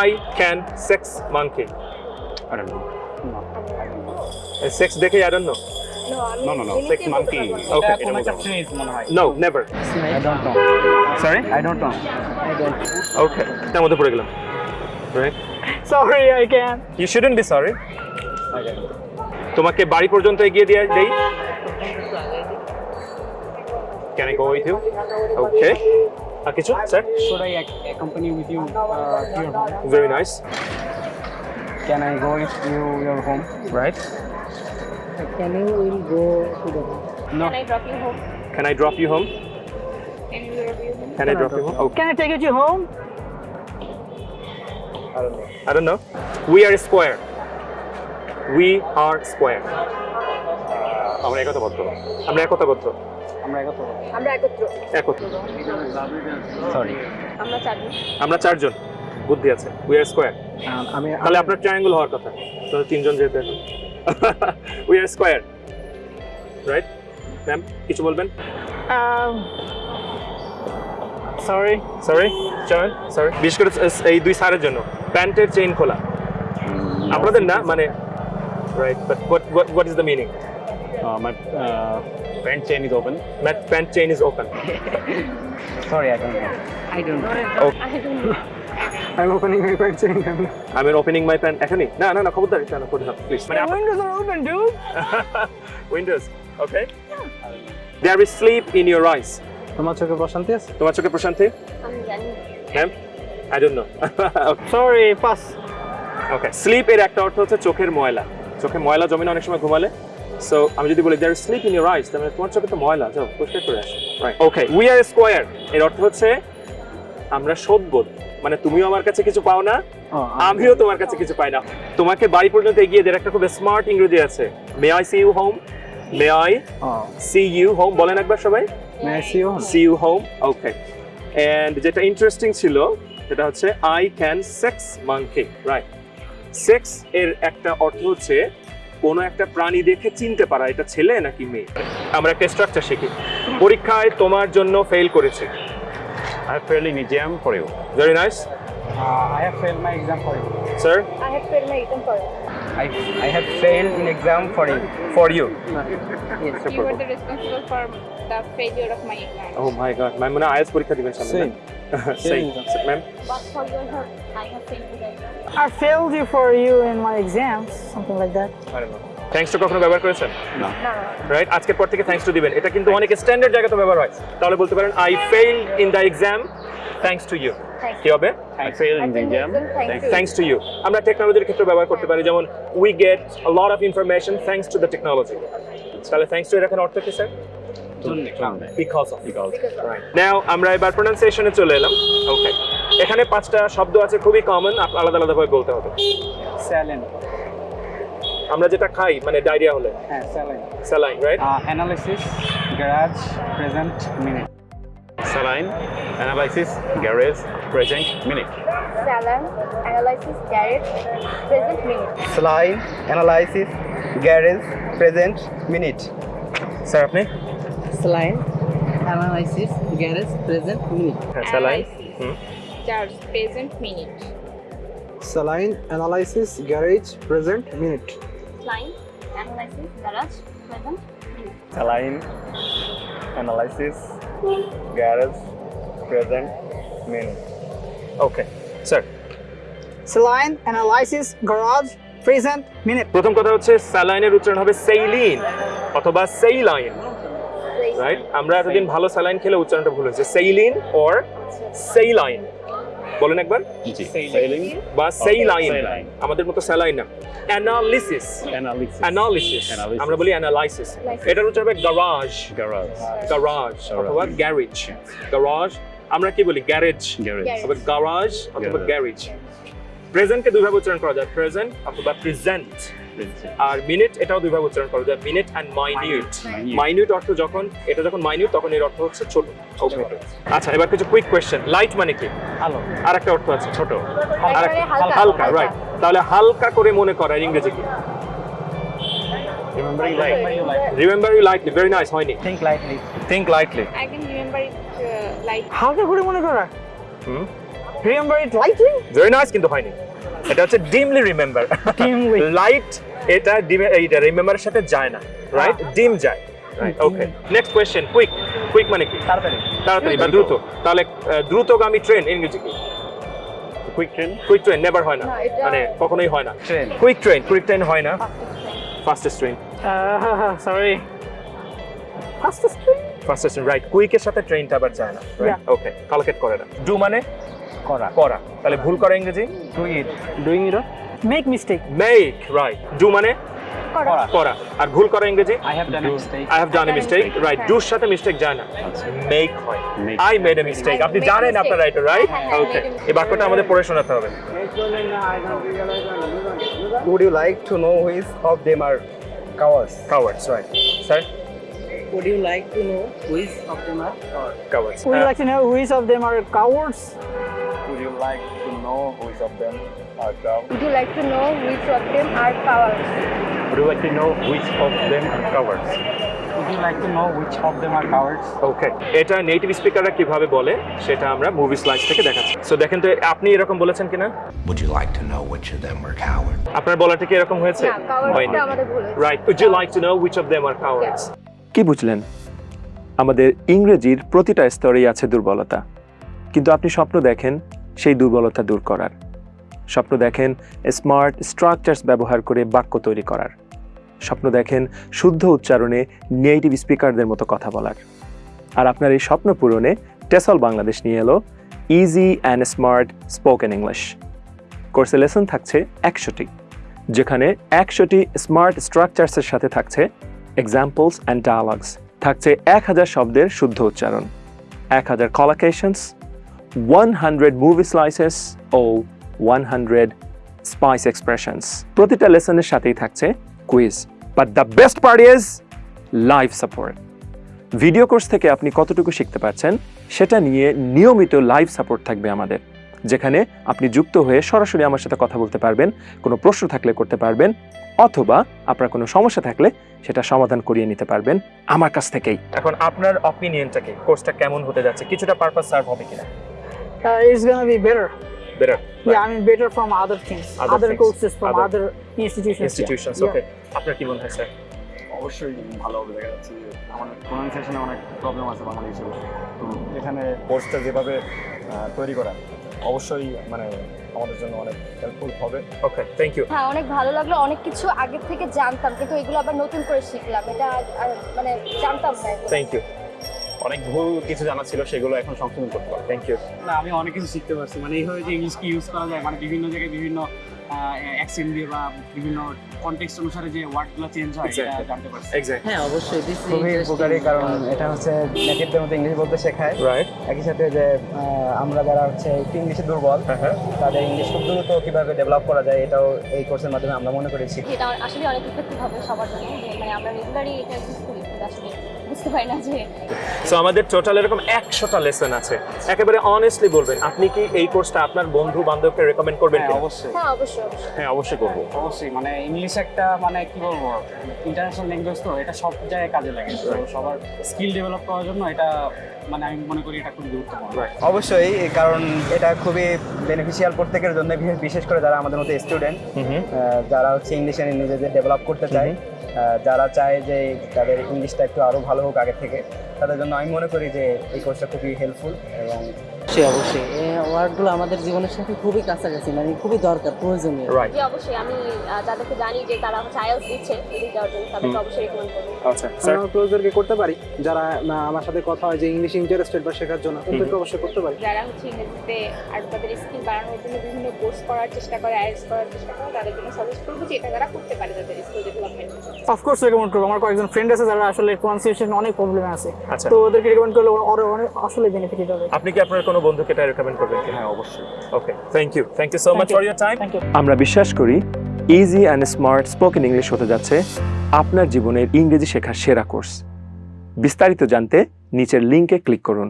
I can sex monkey I don't know. Sex দেখে I don't no No, আমি No, no, no. এমনিতেই Sex বলতে monkey. পারবো। Okay. এটা কোনো একটা phrase মনে হয়। No never I don't know. Sorry I don't know. Okay তার মধ্যে পড়ে গেলাম right Sorry, I can't. You shouldn't be sorry তোমাকে বাড়ি পর্যন্ত এগিয়ে দিয়ে দেই can I go with you okay আর কিছু sir Should I ac- accompany with you uh, to your home? Very nice Can I go with you your home? Right Can you will go to the home? No. Can I drop you home? Can I drop you home Can you drop you home? Can I drop you home okay Can I take you to home? I don't know. We are square. We are square. আমরা একতাবদ্ধ আমরা একতাবদ্ধ আমরা একত্র আমরা একত্র। একত্র। Sorry. আমরা চারজন। আমরা চারজন। বুদ্ধি আছে। উই আর স্কোয়ার আমি তাহলে আপনার ট্রায়াঙ্গেল হওয়ার কথা। তো তিনজন এখন। We are square right ma'am কিছু বলবেন? sorry. সরি চয়ন সরি বিশেষ করে এই দুই সারের জন্য। প্যান্টের চেইন খোলা। আপনাদের না? মানে right but what what is the meaning uh, pant chain is open. Pant chain is open Sorry, I don't know. I don't know. I don't know. I'm opening my pants and I'm opening my pant এখনই না না না খবরদার এটা না করে না please মানে The windows are open, dude. Windows okay there is sleep in your eyes তোমার চোখে প্রশান্তি আছে? তোমার চোখে প্রশান্তি? আমি জানি। Ma'am I don't know sorry pass okay sleep এর একটা অর্থ হচ্ছে চোখের ময়লা। চোখে ময়লা জমে না অনেক সময় ঘুমালে সো আমি যদি বলি there sleep in your eyes তাহলে তোমার চোখে তো ময়লা যাও পরিষ্কার করে আসো ওকে উই আর স্কোয়ার এর অর্থ হচ্ছে আমরা সদবোধ মানে তুমিও আমার কাছে কিছু পাও না আমিও তোমার কাছে কিছু পাই না। তোমাকে বাড়ি পর্যন্ত এগিয়ে দেওয়ার একটা খুব স্মার্ট ইংরেজি আছে। May I see you home may I see you home বলেন একবার সবাই। See you home okay and যেটা ইন্টারেস্টিং ছিল সেটা হচ্ছে I can sex monkey right sex এর একটা অর্থ হচ্ছে কোনো একটা প্রাণী দেখে চিনতে পারা এটা ছেলে নাকি মেয়ে? আমরা একটা স্ট্রাকচার শিখি। পরীক্ষায় তোমার জন্য ফেল করেছে। I fail my exam for you sir I have fail my exam for you I I fail exam for you for you you the failure of my exam. Oh my god ma'am মনে IELTS পরীক্ষা দিবেন সামনে Same. সেই Same. Ma'am But for your help, I have failed exam. I failed you for you in my exams, something like that. Thanks to কখনো ব্যবহার করেছেন? no. Right আজকের পর থেকে থ্যাঙ্কস টু দিবেন। এটা কিন্তু অনেক স্ট্যান্ডার্ড জায়গাতে ব্যবহার হয়। তাহলে বলতে পারেন I fail in the exam thanks to you কি হবে? I I. Thanks to you আমরা টেকনোলজির ক্ষেত্রে ব্যবহার করতে পারি। যেমন we get a lot of information thanks to the technology তাহলে থ্যাঙ্কস টু এর এখন অর্থ কি স্যার নাও আমরা এবার প্রোনাউন্সিয়েশনে চলে এলাম ওকে এখানে পাঁচটা শব্দ আছে খুবই কমন আলাদা আলাদা ভাবে বলতে হবে Saline. আমরা যেটা খাই মানে ডায়রিয়া হলে হ্যাঁ saline. Saline right Uh, analysis, garage, present, minute. saline, analysis, garage, present, minute. Saline, analysis, garage, present minute. Saline, analysis, garage, present, sir আপনি Saline, analysis, garage, present, minute. Saline Analysis, Charge, present minute. Saline, analysis, garage, present, minute. Line, analysis, garage, present minute. Saline, analysis, garage, present, minute. Okay sir Saline, analysis, garage, present, minute. প্রথম কথা হচ্ছে স্যালাইনের উচ্চারণ হবে সেইলিন অথবা সেইলাইন right আমরা এতদিন ভালো saline খেলে উচ্চারণটা ভুল হয়েছে। সেইলিন অর সেইলাইন বলেন একবার. বা সেইলাইন. আমাদের মতো স্যালাইন না। অ্যানালিসিস অ্যানালিসিস আমরা বলি অ্যানালাইসিস এটার উচ্চারণ হবে গারাজ garage, গারাজ অথবা. গ্যারেজ গারাজ আমরা কি বলি? গ্যারেজ অথবা গারাজ অথবা. গ্যারেজ প্রেজেন্টকে দুইভাবে উচ্চারণ করা যায়। প্রেজেন্ট অথবা প্রেজেন্ট. আর মিনিট এটাও দুইভাবে উচ্চারণ করা যায় মিনিট অ্যান্ড মাইনিউট মাইনিউট অর্থ যখন এটা যখন মাইনিউট তখন এর অর্থ হচ্ছে ছোট। Okay. আচ্ছা এবার কিছু কুইক কোয়েশ্চেন লাইট মানে কি? আলো আর একটা অর্থ আছে ছোট। আর হালকা। রাইট তাহলে হালকা করে মনে করা এর ইংরেজি কি? Light. Remember you lightly very nice হয়নি? Think lightly. Think lightly. I can remember it uh, হালকা করে মনে করা। Hmm? Remember it lightly? Very nice কিন্তু হয়নি। এটা হচ্ছে ডিমলি রিমেম্বার Dimly. লাইট এটা ডিম- এইটা রিমেম্বারের সাথে যায় না রাইট ডিম যায় right okay next question quick quick মানে কি? তাড়াতাড়ি। তাড়াতাড়ি বা দ্রুত। তাহলে দ্রুতগামী ট্রেন ইংরেজি কি quick train quick train never হয় না। না, মানে কখনোই হয় না. কুইক ট্রেন কুইক ট্রেন হয় না। Fastest train? ফাস্টেস্ট রাইট কুইকের সাথে ট্রেনটা আবার যায় না ওকে কালকেট করে না। ডু মানে? করা। করা। তাহলে ভুল করা। ইংরেজি? To it doing it Make mistake. Make right do মানে করা। করা আর ভুল করা ইংরেজি I have done mistake I have done mistake right ডুর সাথে মিস্টেক যায় না মেক হয় Make. I made a mistake I আপনি made a জানেন mistake. আপনার রাইট রাইট হ্যাঁ, হ্যাঁ, ওকে. এই বাক্যটা আমাদের পড়ে শোনাতে হবে Would you like to know which of them are cowards? Cowards right sir Would you like to know which of them are cowards Would you like to know which of them are cowards? Would you like to know which of them are cow? Would you like to know which of them are cowards? Would you like to know which of them are cowards? would you like to know which of them are cowards? Okay এটা native স্পিকাররা কীভাবে বলে সেটা আমরা movie slides থেকে দেখাচ্ছি so দেখেন তো আপনি এরকম বলেছেন কিনা Would you like to know which of them were cowards? আপনার বলাটা কি এরকম হয়েছে না, cowards-টা আমাদের ভুল হয়েছে। Right would you like to know which of them are cowards কি বুঝলেন আমাদের ইংরেজির প্রতিটা স্তরেই আছে দুর্বলতা কিন্তু আপনি স্বপ্ন দেখেন সেই দুর্বলতা দূর করার স্বপ্ন দেখেন স্মার্ট স্ট্রাকচার্স ব্যবহার করে বাক্য তৈরি করার। স্বপ্ন দেখেন শুদ্ধ উচ্চারণে নেগেটিভ স্পিকারদের মতো কথা বলার। আর আপনার এই স্বপ্ন পূরণে টেসল বাংলাদেশ নিয়ে এলো easy and smart spoken English কোর্সে লেসন থাকছে একশোটি, যেখানে একশোটি স্মার্ট স্ট্রাকচার্সের সাথে থাকছে এক্সাম্পলস অ্যান্ড ডায়ালগস থাকছে এক হাজার শব্দের শুদ্ধ উচ্চারণ। এক হাজার কলাকেশনস ওয়ান হান্ড্রেড মুভিস লাইসেস ও 100 স্পাইস এক্সপ্রেশনস প্রতিটা লেসনের সাথেই থাকছে quiz but the best part is live support video course থেকে আপনি কতটুকু শিখতে পারছেন সেটা নিয়ে নিয়মিত লাইভ সাপোর্ট থাকবে আমাদের। যেখানে আপনি যুক্ত হয়ে সরাসরি আমার সাথে কথা বলতে পারবেন কোনো প্রশ্ন থাকলে করতে পারবেন অথবা আপনার কোনো সমস্যা থাকলে সেটা সমাধান করিয়ে নিতে পারবেন আমার কাছ থেকেই। এখন আপনার অপিনিয়নটাকে কোর্সটা কেমন হতে যাচ্ছে কিছুটা পারপাস সার্ভ হবে কিনা? It's gonna be better better. Better Yeah, I mean better from other things, Other other, things, courses from other other, institutions. yeah. Yeah. Okay আপনার কি মনে হয় স্যার অবশ্যই ভালো হবে দেখা যাচ্ছে যে আমার প্রোনাউন্সিয়েশনে অনেক প্রবলেম আছে বাংলা হিসেবে। তো এখানে কোর্সটা যেভাবে তৈরি করা অবশ্যই মানে আমাদের জন্য অনেক হেল্পফুল হবে। ওকে থ্যাংক ইউ হ্যাঁ অনেক ভালো লাগল। অনেক কিছু আগের থেকে জানতাম কিন্তু এগুলো আবার নতুন করে শিখলাম। এটা আর মানে জানতাম না থ্যাংক ইউ অনেক ভুল কিছু জানা ছিল সেগুলো এখন সংশোধন করতে পারব। থ্যাংক ইউ না আমি অনেক কিছু শিখতে পারছি। মানে এইভাবে যে ইংলিশকে ইউজ করা যায়? মানে বিভিন্ন জায়গায় বিভিন্ন অ্যাকসেন্ট দিয়ে বা বিভিন্ন কনটেক্সট অনুসারে যে ওয়ার্ডগুলো চেঞ্জ হয় এটা জানতে পারছি। হ্যাঁ অবশ্যই this খুবই উপকারী কারণ এটা হচ্ছে নেটিভদের মতো ইংলিশ বলতে শেখায়। রাইট একই সাথে যে আমরা যারা হচ্ছে ইংলিশে দুর্বল হ্যাঁ হ্যাঁ। তাদের ইংলিশ খুব দ্রুত কীভাবে ডেভেলপ করা যায় এটাও এই কোর্সের মাধ্যমে আমরা মনে করি শিখি এটা আসলে অনেক ইফেক্টিভ হবে সবার জন্য। মানে আমরা রেগুলারই এটা ইউজ করি আসলে বুঝতে পারি না যে সো আমাদের টোটাল এরকম একশোটা লেসন আছে। একেবারে অনেস্টলি বলবেন আপনি কি এই কোর্সটা আপনার বন্ধু বান্ধবকে রেকমেন্ড করবেন হ্যাঁ অবশ্যই। হ্যাঁ অবশ্যই হ্যাঁ অবশ্যই করব। অবশ্যই মানে ইংলিশ একটা মানে কি বলব ইন্টারন্যাশনাল ল্যাঙ্গুয়েজ তো এটা সব জায়গায় কাজে লাগে। সবার স্কিল ডেভেলপ করার জন্য এটা মানে আমি মনে করি এটা খুবই গুরুত্বপূর্ণ। অবশ্যই কারণ এটা খুবই বেনিফিশিয়াল প্রত্যেকের জন্য বিশেষ- করে যারা আমাদের মতো স্টুডেন্ট যারা হচ্ছে ইংলিশে নিজেদের ডেভেলপ করতে চায়। যারা চায় যে তাদের ইংলিশটা একটু আরও ভালো হোক আগে থেকে, তাদের জন্য আমি মনে করি যে এই কোর্সটা খুবই হেল্পফুল এবং অবশ্যই অবশ্যই। এই ওয়ার্ডগুলো আমাদের জীবনের সাথে খুবই কাছাকাছি মানে খুবই দরকার প্রয়োজনীয়। রাইট জি অবশ্যই। আমি জানি যে তারা হচ্ছে আইএলস দিচ্ছে এদিক যাওয়ার জন্য তাদেরকে অবশ্যই রেকমেন্ড করব। আচ্ছা স্যার আমরা করতে পারি? যারা আমার সাথে কথা হয় যে ইংলিশ ইন্টারেস্টেড বা শেখার জন্য তাদেরকে অবশ্যই করতে পারি। যারা হচ্ছে ইংরেজিতে আর তাদের স্কিল বাড়ানোর জন্য বিভিন্ন কোর্স করার চেষ্টা করে আইএলস করার চেষ্টা করে তাদের জন্য সাজেস্ট করব যে এটা তারা করতে পারে তাদের স্কিল ডেভেলপমেন্ট অফকোর্স রেকমেন্ড করব। আমার কয়েকজন ফ্রেন্ড আছে যারা আসলে প্রনাউন্সিয়েশন অনেক প্রবলেম আছে। আচ্ছা। তো ওদেরকে রেকমেন্ড করলে ওরা অনেক আসলে বেনিফিটেড হবে আপনি কি আপনার কোনো বন্ধুকে এটা রেকমেন্ড করবেন হ্যাঁ অবশ্যই। Okay thank you thank you so much for your time আমরা বিশ্বাস করি easy and smart spoken English হতে যাচ্ছে আপনার জীবনের ইংরেজি শেখার সেরা কোর্স বিস্তারিত জানতে নিচের লিঙ্কে ক্লিক করুন।